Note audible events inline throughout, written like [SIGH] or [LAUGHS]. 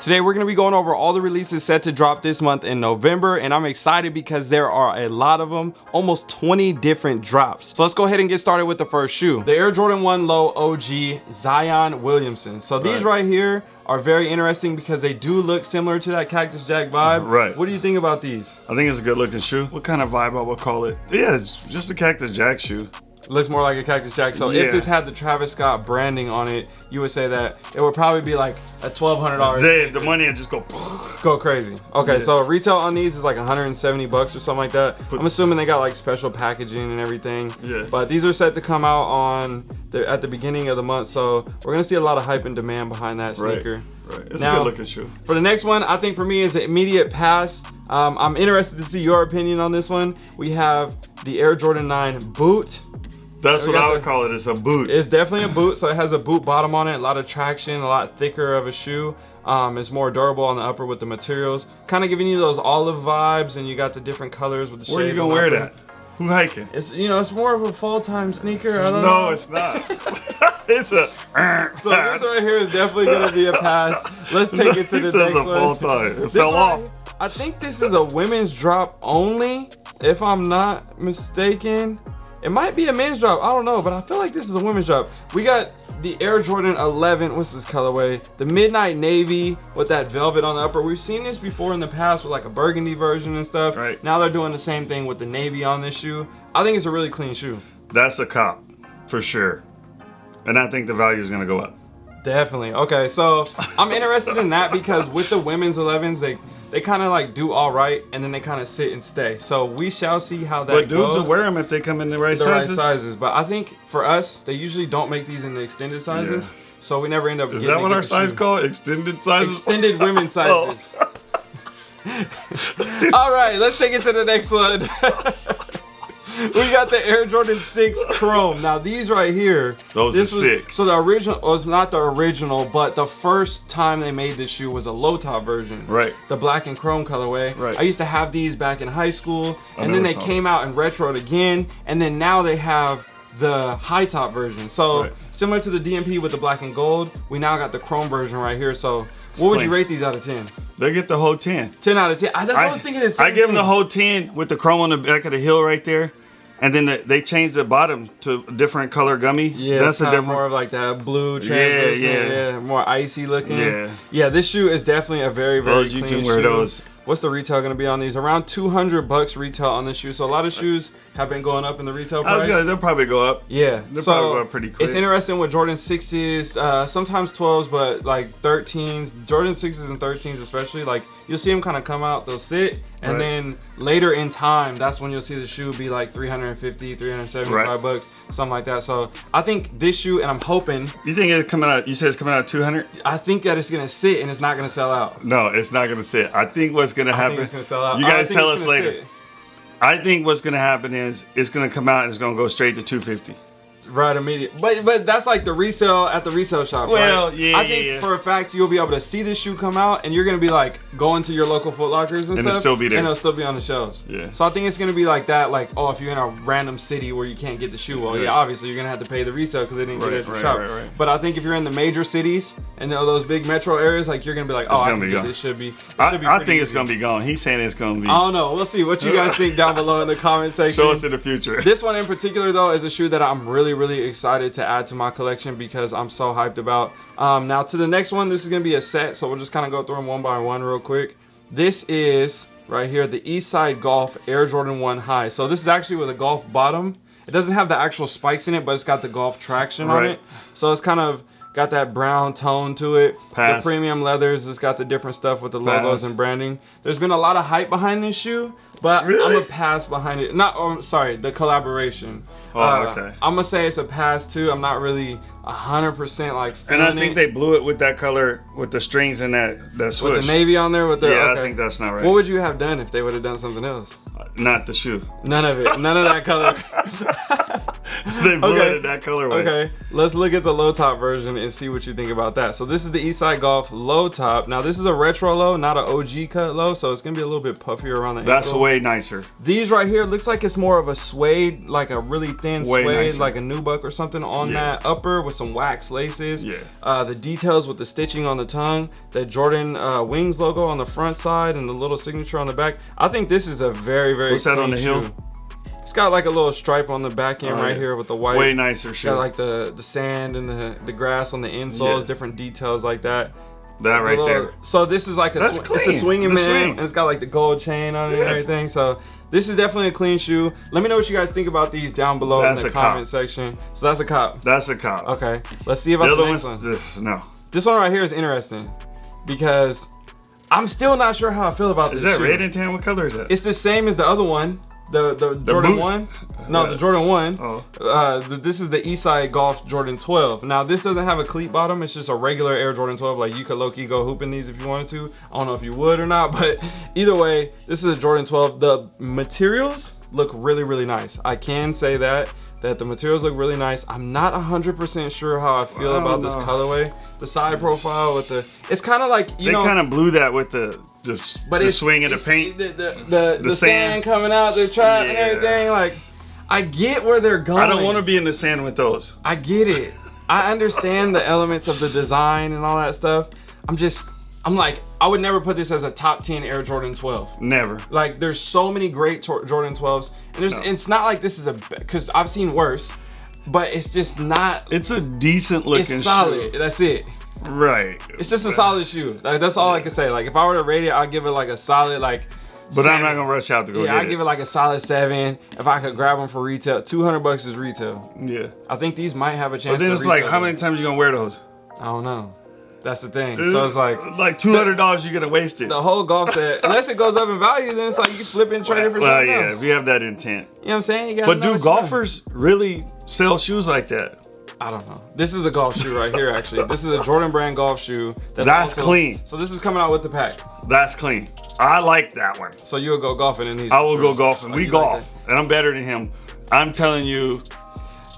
Today we're going to be going over all the releases set to drop this month in November and I'm excited because there are a lot of them, almost 20 different drops. So let's go ahead and get started with the first shoe. The Air Jordan 1 Low OG Zion Williamson. So these right, right here are very interesting because they do look similar to that Cactus Jack vibe. Right. What do you think about these? I think it's a good looking shoe. What kind of vibe I would call it? Yeah, it's just a Cactus Jack shoe looks more like a Cactus Jack. So yeah. if this had the Travis Scott branding on it, you would say that it would probably be like a $1,200. The, the money would just go go crazy. Okay, yeah. so retail on these is like 170 bucks or something like that. I'm assuming they got like special packaging and everything. Yeah. But these are set to come out on the, at the beginning of the month, so we're gonna see a lot of hype and demand behind that sneaker. Right. right. It's now, a good looking shoe. For the next one, I think for me is an immediate pass. Um, I'm interested to see your opinion on this one. We have the Air Jordan 9 boot. That's what I would the, call it. It's a boot. It's definitely a boot. So it has a boot bottom on it, a lot of traction, a lot thicker of a shoe. Um, it's more durable on the upper with the materials. Kind of giving you those olive vibes, and you got the different colors with the Where are you gonna wear that? Who hiking? It's you know it's more of a fall time sneaker. I don't no, know. No, it's not. [LAUGHS] [LAUGHS] it's a. so this right here is definitely gonna be a pass. Let's take it to the next one. fall time. It fell off. I think this is a women's drop only, if I'm not mistaken. It might be a men's drop, I don't know, but I feel like this is a women's drop. We got the Air Jordan 11, what's this colorway? The Midnight Navy with that velvet on the upper. We've seen this before in the past with like a burgundy version and stuff. Right. Now they're doing the same thing with the navy on this shoe. I think it's a really clean shoe. That's a cop, for sure. And I think the value is gonna go up. Definitely, okay, so I'm interested in that because with the women's 11s, they they kind of like do all right and then they kind of sit and stay. So we shall see how that but goes. Dudes will wear them if they come in the right sizes. the sizes. right sizes. But I think for us, they usually don't make these in the extended sizes. Yeah. So we never end up. Is that what our size called? Extended sizes. Extended women's [LAUGHS] oh. sizes. [LAUGHS] all right, let's take it to the next one. [LAUGHS] we got the Air Jordan 6 Chrome. Now these right here. Those this are was, sick. So the original was not the original, but the first time they made this shoe was a low top version. Right. The black and chrome colorway. Right. I used to have these back in high school, I and then they came out and retroed again, and then now they have the high top version. So right. similar to the DMP with the black and gold, we now got the chrome version right here. So what would you rate these out of 10? They get the whole 10. 10 out of 10. I, that's I, what I was thinking. I give them the whole 10 with the chrome on the back of the heel right there. And then the, they changed the bottom to a different color gummy. Yeah, that's a different more of like that blue, yeah, yeah, yeah, more icy looking. Yeah, yeah. This shoe is definitely a very, very those clean you can wear shoe. those. What's the retail going to be on these? Around 200 bucks retail on this shoe. So a lot of uh, shoes have been going up in the retail price. Gonna, they'll probably go up. Yeah, they'll so probably go up pretty quick. It's interesting with Jordan 6s, uh, sometimes 12s, but like 13s, Jordan 6s and 13s especially, like you'll see them kind of come out, they'll sit, and right. then later in time, that's when you'll see the shoe be like 350, 375 right. bucks, something like that. So I think this shoe, and I'm hoping. You think it's coming out, you said it's coming out 200? I think that it's gonna sit and it's not gonna sell out. No, it's not gonna sit. I think what's gonna happen. Gonna sell out. You guys tell us later. Sit. I think what's gonna happen is it's gonna come out and it's gonna go straight to 250. Right, immediate. But but that's like the resale at the resale shop. Well, right? yeah. I think yeah. for a fact you'll be able to see this shoe come out, and you're gonna be like going to your local Foot Lockers and, and stuff, it'll still be there, and it'll still be on the shelves. Yeah. So I think it's gonna be like that. Like, oh, if you're in a random city where you can't get the shoe, well, yeah, yeah obviously you're gonna have to pay the resale because they didn't right, get it at the right, shop. Right, right. But I think if you're in the major cities and those big metro areas, like you're gonna be like, oh, I think this should be. I, should be I think easy. it's gonna be gone. He's saying it's gonna be. I don't know. We'll see. What you guys think down below in the comment [LAUGHS] section. Show us in the future. This one in particular though is a shoe that I'm really really excited to add to my collection because I'm so hyped about. Um, now to the next one, this is gonna be a set, so we'll just kind of go through them one by one real quick. This is right here, the Eastside Golf Air Jordan 1 High. So this is actually with a golf bottom. It doesn't have the actual spikes in it, but it's got the golf traction right. on it. So it's kind of got that brown tone to it. Pass. The premium leathers, it's got the different stuff with the Pass. logos and branding. There's been a lot of hype behind this shoe, but really? I'm a pass behind it. Not, oh, sorry, the collaboration. Oh, uh, okay. I'm gonna say it's a pass too. I'm not really hundred percent like. And I think it. they blew it with that color, with the strings and that that swoosh. With the navy on there, with the. Yeah, okay. I think that's not right. What would you have done if they would have done something else? Uh, not the shoe. None of it. None of that color. [LAUGHS] [LAUGHS] they okay. it that colorway. Okay, let's look at the low top version and see what you think about that. So this is the Eastside Golf low top. Now this is a retro low, not an OG cut low, so it's gonna be a little bit puffier around the That's ankle. way nicer. These right here looks like it's more of a suede, like a really thin way suede, nicer. like a nubuck or something on yeah. that upper with some wax laces. Yeah. Uh, the details with the stitching on the tongue, the Jordan uh, Wings logo on the front side, and the little signature on the back. I think this is a very, very What's that on the heel? Got like a little stripe on the back end oh, right yeah. here with the white. Way nicer shoe. Got like the the sand and the the grass on the insoles, yeah. different details like that. That right little, there. So this is like a sw it's a swinging the man, swing. and it's got like the gold chain on it yeah. and everything. So this is definitely a clean shoe. Let me know what you guys think about these down below that's in the comment cop. section. So that's a cop. That's a cop. Okay, let's see about the, the next one. This, no. This one right here is interesting because I'm still not sure how I feel about is this. Is that shoe. red and tan? What color is that? It's the same as the other one. The the, the Jordan boot? one? No, yeah. the Jordan one. Oh. Uh, this is the Eastside Golf Jordan 12. Now this doesn't have a cleat bottom. It's just a regular Air Jordan 12. Like you could low key go hooping these if you wanted to. I don't know if you would or not, but [LAUGHS] either way, this is a Jordan 12. The materials look really really nice. I can say that that the materials look really nice. I'm not 100% sure how I feel I about know. this colorway. The side profile with the, it's kind of like, you they know. They kind of blew that with the, the, but the swing of the paint. The, the, the, the, sand. sand. coming out, the trap yeah. and everything. Like, I get where they're going. I don't want to be in the sand with those. I get it. I understand the elements of the design and all that stuff. I'm just, I'm like, I would never put this as a top 10 Air Jordan 12. Never. Like, there's so many great Jordan 12s. And there's, no. it's not like this is a, because I've seen worse, but it's just not. It's a decent looking It's solid. Shoe. That's it. Right. It's just a solid shoe. Like, that's all yeah. I can say. Like, if I were to rate it, I'd give it like a solid, like, but i I'm not gonna rush out to go yeah, I give it like a solid seven. If I could grab them for retail, two hundred bucks is retail. Yeah. I think these might have a chance. But then it's like, how many times you gonna wear those? I don't know. That's the thing. So it's like like two hundred dollars you're gonna waste it. The whole golf set, unless it goes up in value, then it's like you can flip and trade it for well, something yeah, else. we have that intent. You know what I'm saying? but do golfers really sell shoes like that? I don't know. This is a golf shoe right here, actually. This is a Jordan brand golf shoe. That's, that's also, clean. So this is coming out with the pack. That's clean. I like that one. So you'll go golfing in these? I will go golfing. Oh, we golf, like and I'm better than him. I'm telling you,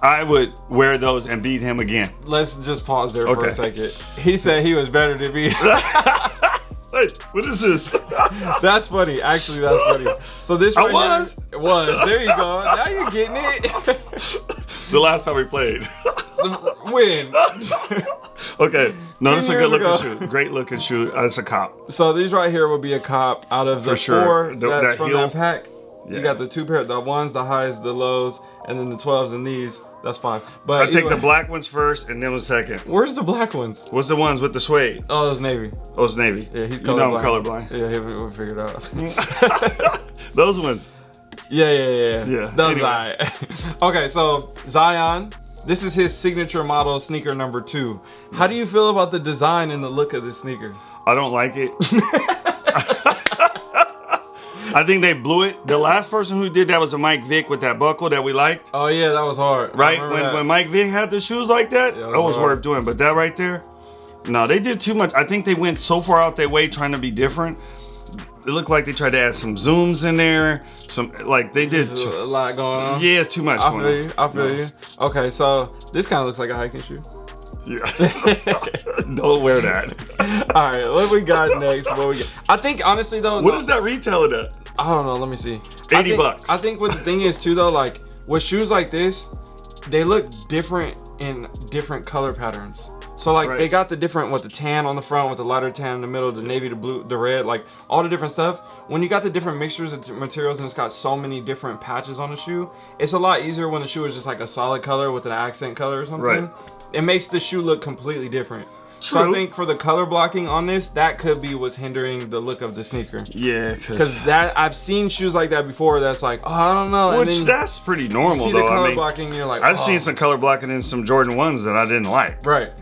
I would wear those and beat him again. Let's just pause there okay. for a second. He said he was better than me. [LAUGHS] Wait, what is this? [LAUGHS] that's funny. Actually, that's funny. So this right I was. Here, was. There you go. [LAUGHS] Now you're getting it. the last time we played. When? okay. No, this is a good looking shoe. Great looking shoe. Uh, it's a cop. So these right here would be a cop out of the For sure. four the, that's that from heel. that pack. Yeah. You got the two pair, the ones, the highs, the lows, and then the 12s and these. That's fine. But I take the black ones first and then the second. Where's the black ones? What's the ones with the suede? Oh, those navy. Oh, it's navy. Yeah, he's colorblind. You know I'm colorblind. Yeah, we figured out. [LAUGHS] those ones. Yeah, yeah, yeah. Yeah. Those anyway. right. [LAUGHS] okay, so Zion. This is his signature model sneaker number two. How do you feel about the design and the look of the sneaker? I don't like it. [LAUGHS] I think they blew it. The last person who did that was a Mike Vick with that buckle that we liked. Oh yeah, that was hard. Right when when Mike Vick had the shoes like that, yeah, that was, was worth doing. But that right there, no, they did too much. I think they went so far out their way trying to be different. It looked like they tried to add some zooms in there. Some like they did a lot going on. Yeah, it's too much. I feel you. I feel no. you. Okay, so this kind of looks like a hiking shoe. Yeah. [LAUGHS] Don't wear that. All right, what we got next? What we got? I think honestly though. What no, is that retailing at? I don't know. Let me see. Eighty I think, bucks. I think what the thing is too though, like with shoes like this, they look different in different color patterns. So like right. they got the different with the tan on the front, with the lighter tan in the middle, the navy, the blue, the red, like all the different stuff. When you got the different mixtures of materials and it's got so many different patches on the shoe, it's a lot easier when the shoe is just like a solid color with an accent color or something. Right. It makes the shoe look completely different. True. So I think for the color blocking on this, that could be what's hindering the look of the sneaker. Yeah, because that I've seen shoes like that before. That's like, oh, I don't know. Which that's pretty normal you see though. The color I mean, blocking, you're like, I've oh. seen some color blocking in some Jordan ones that I didn't like. Right.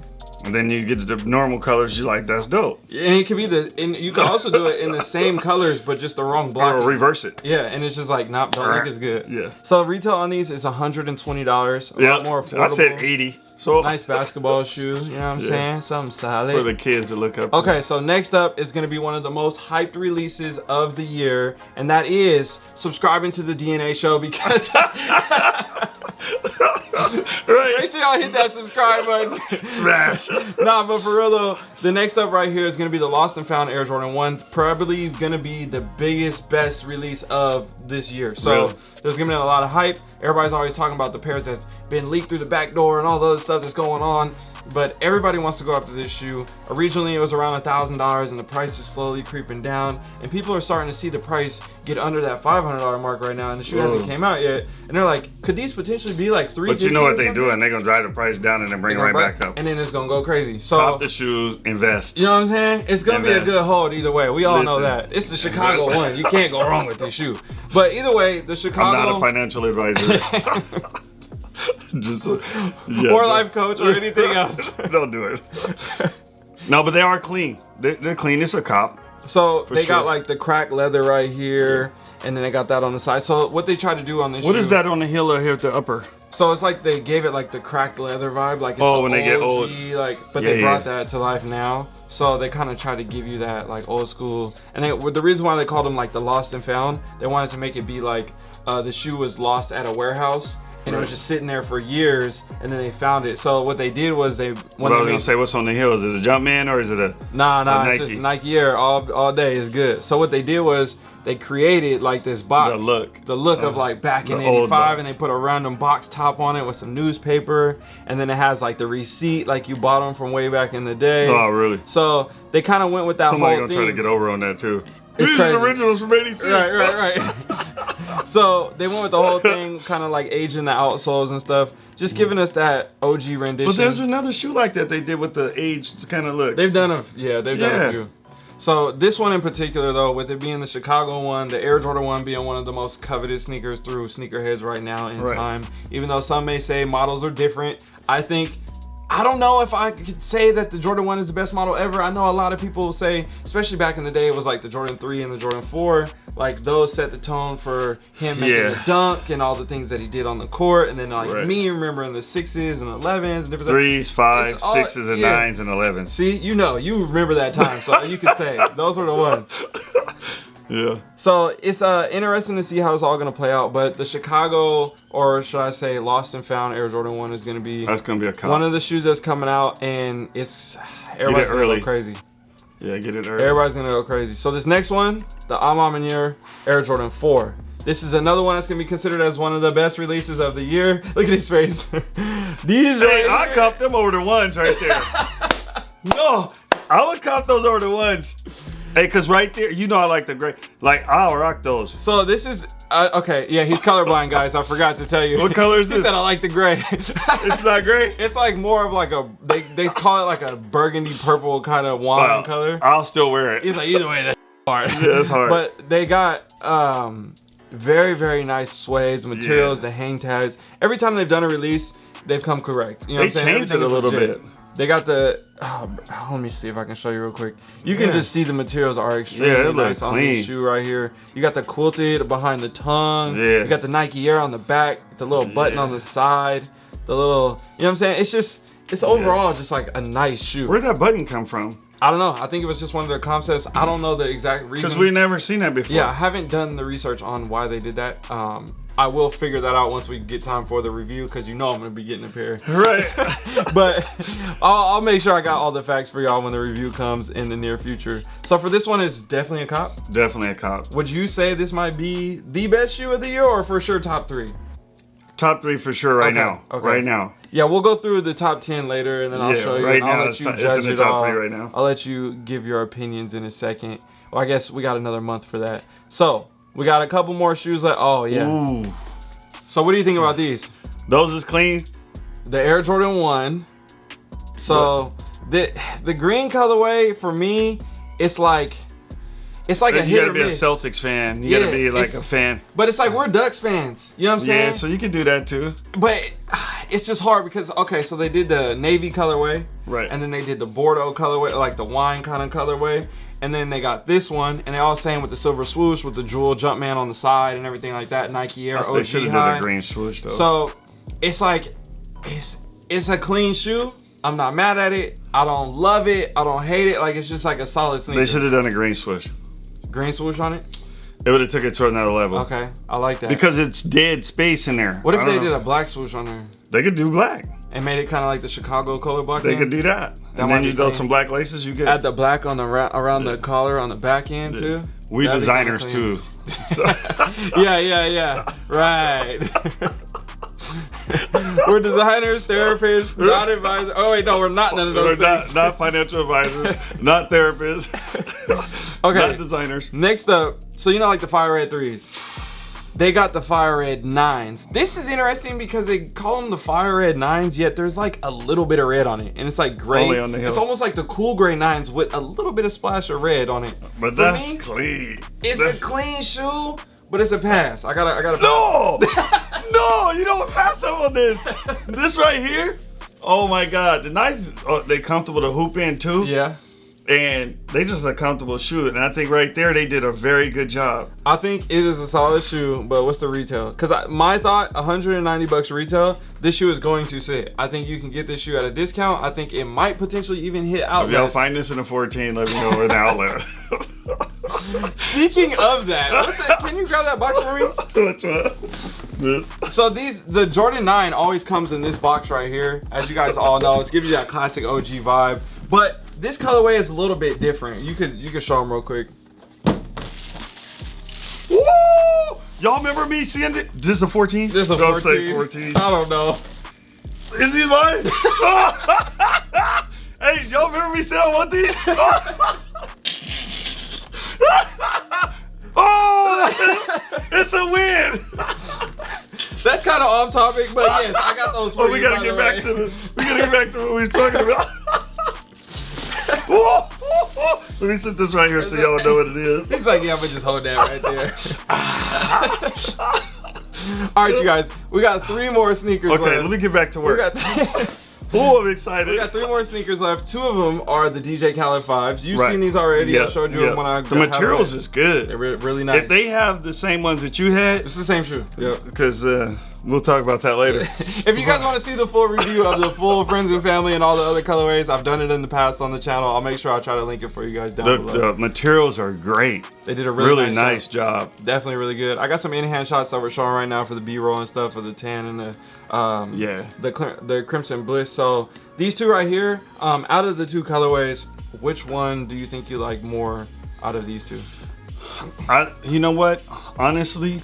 And then you get the normal colors. You're like, that's dope. And it could be the, and you can also do it in the same [LAUGHS] colors, but just the wrong block. Or reverse it. Yeah, and it's just like, not, don't look as good. Yeah. So retail on these is $120. A Yeah. lot more affordable. I said 80. So Nice basketball shoes, you know what I'm Yeah. saying? Something solid. for the kids to look up. to. Okay, so next up is going to be one of the most hyped releases of the year, and that is subscribing to the DNA show because [LAUGHS] right. make sure y'all hit that subscribe button. Smash. [LAUGHS] nah, but for real though, the next up right here is going to be the Lost and Found Air Jordan 1. Probably going to be the biggest, best release of this year. So Really? there's going to be a lot of hype. Everybody's always talking about the pairs that's been leaked through the back door and all the other stuff that's going on. But everybody wants to go after this shoe. Originally, it was around a thousand dollars, and the price is slowly creeping down. And people are starting to see the price get under that five hundred dollar mark right now, and the shoe hasn't came out yet. And they're like, could these potentially be like three? But you know what they doing? They're gonna drive the price down and then bring it right back up. and then it's gonna go crazy. So Pop the shoes, invest. you know what I'm saying? It's gonna be a good hold either way. We all know that. It's the Chicago one. You can't go wrong with this shoe. But either way, the chicago I'm not a financial advisor. [LAUGHS] [LAUGHS] [LAUGHS] Just uh, yeah, or life coach or anything [LAUGHS] else. Don't do it. [LAUGHS] No, but they are clean. They, they're clean. It's a cop. So they got like the cracked leather right here, and then they got that on the side. So what they try to do on this What shoe, is that on the heel here at the upper? So it's like they gave it like the cracked leather vibe, like it's Oh, when they get OG, old. like. But Yeah, they brought yeah. that to life now, so they kind of try to give you that like old school. And they, were the reason why they called them like the lost and found, they wanted to make it be like uh, the shoe was lost at a warehouse. And it was just sitting there for years, and then they found it. So what they did was they What I was gonna say, what's on the hill Is it a Jumpman or is it a? Nah, nah, A it's Nike. just Nike Air all all day is good. So what they did was they created like this box, The look. the look of Uh, like back in '85, and they put a random box top on it with some newspaper, and then it has like the receipt, like you bought them from way back in the day. Oh, really? So they kind of went with that Somebody whole gonna thing. try to get over on that too. It's These crazy. are originals from '86. Right, right, right. [LAUGHS] [LAUGHS] so they went with the whole thing, kind of like aging the outsoles and stuff, just mm-hmm. giving us that OG rendition. But there's another shoe like that they did with the aged kind of look. They've done a yeah, they've done a few. So this one in particular, though, with it being the Chicago one, the Air Jordan one being one of the most coveted sneakers through sneakerheads right now in Right. time. Even though some may say models are different, I think. I don't know if I could say that the Jordan 1 is the best model ever. I know a lot of people say, especially back in the day, it was like the Jordan 3 and the Jordan 4. Like those set the tone for him making Yeah. the dunk and all the things that he did on the court. And then like Right. me remembering the sixes and elevens and different Threes, fives, all- sixes, and yeah. nines, and elevens. See, you know, you remember that time, so you could say those were the ones. [LAUGHS] Yeah. So it's uh interesting to see how it's all gonna play out. But the Chicago, or should I say, Lost and Found Air Jordan One is gonna be That's gonna be a cop. one of the shoes that's coming out, and it's everybody's gonna early. go crazy. yeah, get it early. Everybody's gonna go crazy. So this next one, the A Ma Maniére Air Jordan 4. This is another one that's gonna be considered as one of the best releases of the year. [LAUGHS] Look at his face. [LAUGHS] These Hey, right I cupped them over the ones right there. [LAUGHS] no, I would cop those over the ones. Hey, cause right there, you know I like the gray. Like I'll rock those. So this is uh, okay. Yeah, he's colorblind, guys. I forgot to tell you. What color is he this? said I like the gray. [LAUGHS] It's not gray. It's like more of like a they they call it like a burgundy purple kind of wine Wow. color. I'll still wear it. He's like either way that's [LAUGHS] hard. Yeah, it's hard. But they got um very very nice sways, materials, Yeah. the hang tags. Every time they've done a release, they've come correct. You know They what I'm saying? changed Everything it a little legit. bit. They got the. Oh, let me see if I can show you real quick. You can Yeah. just see the materials are extremely Yeah, it looks nice on this shoe right here. You got the quilted behind the tongue. Yeah. You got the Nike Air on the back. The little button Yeah. on the side. The little. You know what I'm saying? It's just. It's overall just like a nice shoe. Where'd that button come from? I don't know. I think it was just one of their concepts. I don't know the exact reason. Because we never seen that before. Yeah, I haven't done the research on why they did that. Um, I will figure that out once we get time for the review because you know I'm gonna be getting a pair. Right. [LAUGHS] but I'll, I'll make sure I got all the facts for y'all when the review comes in the near future. So for this one, it's definitely a cop. Definitely a cop. Would you say this might be the best shoe of the year, or for sure top three? Top three for sure right Okay, now. okay. Right now. Yeah, we'll go through the top ten later, and then I'll Yeah, show you. right I'll now let it's you it's judge in the it top all. three right now. I'll let you give your opinions in a second. Well, I guess we got another month for that. So we got a couple more shoes left. Oh yeah. Ooh. So what do you think about these? Those is clean. The Air Jordan One. So the the green colorway for me, it's like it's like a you hit gotta or be miss. a Celtics fan. You Yeah, gotta be like a fan. But it's like we're Ducks fans. You know what I'm saying? Yeah, so you can do that too. but [SIGHS] it's just hard because okay, so they did the navy colorway, Right. And then they did the Bordeaux colorway, like the wine kind of colorway, and then they got this one, and they all same with the silver swoosh with the jewel Jumpman on the side and everything like that. Nike Air That's- OG they should have did a green swoosh though. So it's like it's it's a clean shoe. I'm not mad at it. I don't love it. I don't hate it. Like it's just like a solid sneaker. they should have done a green swoosh. Green swoosh on it. It would have took it to another level. Okay, I like that. Because it's dead space in there. what if they don't did a black swoosh on there They could do black. and made it kind of like the Chicago color block? They could do that. That and then you throw some black laces. You get Add the black on the around the collar on the back end too. we That'd designers too. [LAUGHS] Yeah, yeah, yeah. Right. [LAUGHS] [LAUGHS] we're designers, therapists, not advisors. Oh wait, no, we're not none of those We're not, not financial advisors, not therapists, [LAUGHS] Okay. not designers. Next up, so you know like the fire red threes. They got the fire red nines. This is interesting because they call them the fire red nines, yet there's like a little bit of red on it, and it's like gray. Only on the heel. It's almost like the cool gray nines with a little bit of splash of red on it. But For that's me, clean. It's That's- a clean shoe, but it's a pass. I gotta, I gotta. No, [LAUGHS] no, you don't pass up on this. This right here. Oh my God, the nice. Oh, they comfortable to hoop in too. Yeah. And they just a comfortable shoe. And I think right there they did a very good job. I think it is a solid shoe, but what's the retail? Because my thought, 190 bucks retail, this shoe is going to sit. I think you can get this shoe at a discount. I think it might potentially even hit If y'all find this in a 14, let me know in the [LAUGHS] outlet. Speaking of that, what's that, can you grab that box for me? [LAUGHS] Which one? This. So these, the Jordan 9 always comes in this box right here. As you guys all know, it's gives you that classic OG vibe. But this colorway is a little bit different. You could you could show them real quick. Woo! Y'all remember me seeing it? This is a 14? This is a Don't 14. say 14. I don't know. Is he mine? [LAUGHS] hey, y'all remember me saying I want these? [LAUGHS] oh! It's a win! That's kind of off topic, but yes, I got those Oh, we gotta get back way. to the we gotta get back to what we was talking about. Let me sit this right here so y'all know what it is. He's like, yeah, I'm gonna just hold that right there. All right, you guys, we got three more sneakers Okay, left. let me get back to work. got, [LAUGHS] [LAUGHS] Oh, I'm excited. we got three more sneakers left. Two of them are the DJ Khaled fives. You've Right. seen these already. I showed you yeah. them when I The materials is good. They're really nice. If they have the same ones that you had, it's the same shoe. Yep. because uh, we'll talk about that later. [LAUGHS] if you guys want to see the full review of the full friends and family and all the other colorways, I've done it in the past on the channel. I'll make sure I try to link it for you guys down The, below. the materials are great. they did a really, Really, nice, nice job. job. Definitely really good. I got some in-hand shots that we're showing right now for the B-roll and stuff for the tan and the um, Yeah. the the crimson bliss. So these two right here, um, out of the two colorways, which one do you think you like more out of these two? I, you know what? Honestly,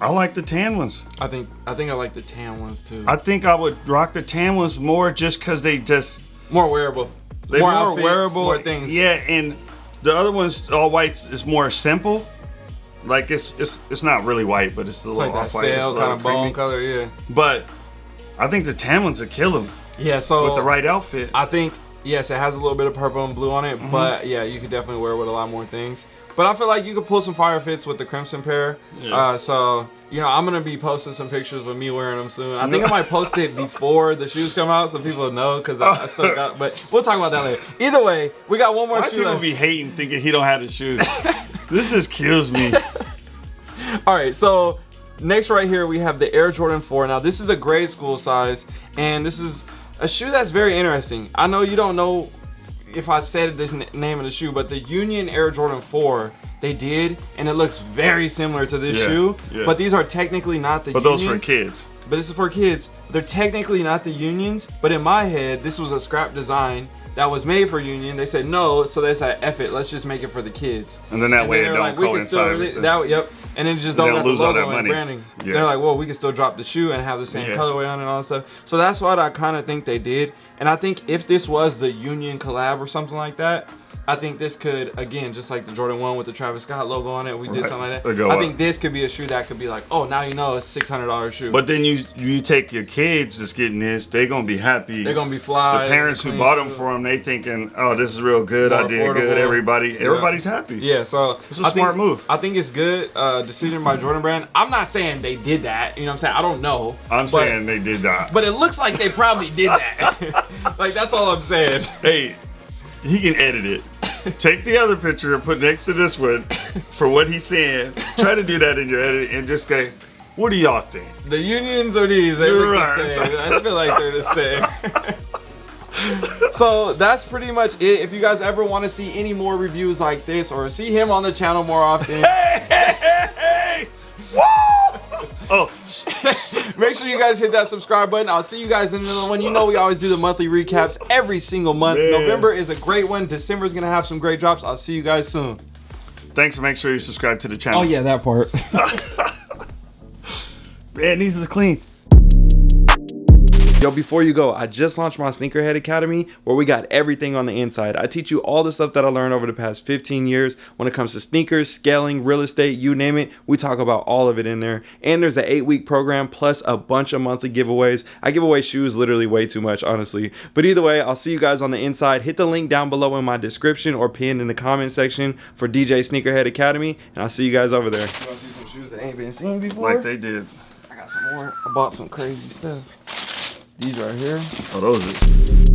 I like the tan ones. I think I think I like the tan ones too. I think I would rock the tan ones more just because they just more wearable. they're more, outfits, wearable. More things. Yeah, and the other ones, all whites, is more simple. Like it's it's it's not really white, but it's the little like off white. kind of bone color. Yeah. But I think the tan ones would kill them Yeah. So with the right outfit. I think yes, it has a little bit of purple and blue on it, Mm-hmm. but yeah, you could definitely wear it with a lot more things. But I feel like you could pull some fire fits with the crimson pair. Yeah. Uh, so you know, I'm gonna be posting some pictures with me wearing them soon. I think I might post it [LAUGHS] before the shoes come out, so people know because I, I still got. But we'll talk about that later. Either way, we got one more Why shoe people left. be hating thinking he don't have the shoes? [LAUGHS] this just kills me. All right, so next right here we have the Air Jordan 4. Now this is a grade school size, and this is a shoe that's very interesting. I know you don't know if I said this name of the shoe, but the Union Air Jordan 4 they did, and it looks very similar to this Yeah, shoe. yeah. But these are technically not the But those Unions. for kids. But this is for kids. They're technically not the Unions, but in my head, this was a scrap design that was made for Union. They said no, so they said, F it, let's just make it for the kids. And then that And way then it don't we can still coincide. that, yep. And then just don't, lose all that money. branding. Yeah. They're like, well, we can still drop the shoe and have the same colorway on it and all that stuff. So that's what I kind of think they did. And I think if this was the Union collab or something like that, I think this could, again, just like the Jordan 1 with the Travis Scott logo on it, we did Right. something like that. I up. think this could be a shoe that could be like, oh, now you know it's $600 shoe. But then you you take your kids that's getting this, they're gonna be happy. they're going to be fly. the parents who bought them for them, they thinking, oh, this is real good. More I did good. Everybody, Yeah. everybody's happy. Yeah, so It's a I smart think, move. I think it's good uh, decision by Jordan Brand. I'm not saying they did that. You know what I'm saying? I don't know. I'm but, saying they did that. But it looks like they probably did that. [LAUGHS] [LAUGHS] [LAUGHS] like that's all I'm saying. hey, he can edit it. Take the other picture and put next to this one for what he's saying. Try to do that in your edit and just say, what do y'all think? The unions are these. They You're look right. the same. I feel like they're the same. [LAUGHS] so that's pretty much it. If you guys ever want to see any more reviews like this or see him on the channel more often, hey, [LAUGHS] make sure you guys hit that subscribe button. I'll see you guys in another one. You know we always do the monthly recaps every single month. Man. November is a great one. December is gonna have some great drops. I'll see you guys soon. thanks make sure you subscribe to the channel. Oh yeah, that part. [LAUGHS] Man, these is clean. Yo, before you go, I just launched my Sneakerhead Academy where we got everything on the inside. I teach you all the stuff that I learned over the past 15 years when it comes to sneakers, scaling, real estate, you name it. We talk about all of it in there. And there's an eight week program plus a bunch of monthly giveaways. I give away shoes literally way too much, honestly. But either way, I'll see you guys on the inside. Hit the link down below in my description or pinned in the comment section for DJ Sneakerhead Academy. And I'll see you guys over there. You want to see some shoes that ain't been seen before? Like they did. I got some more. I bought some crazy stuff. These right here. Oh, those is.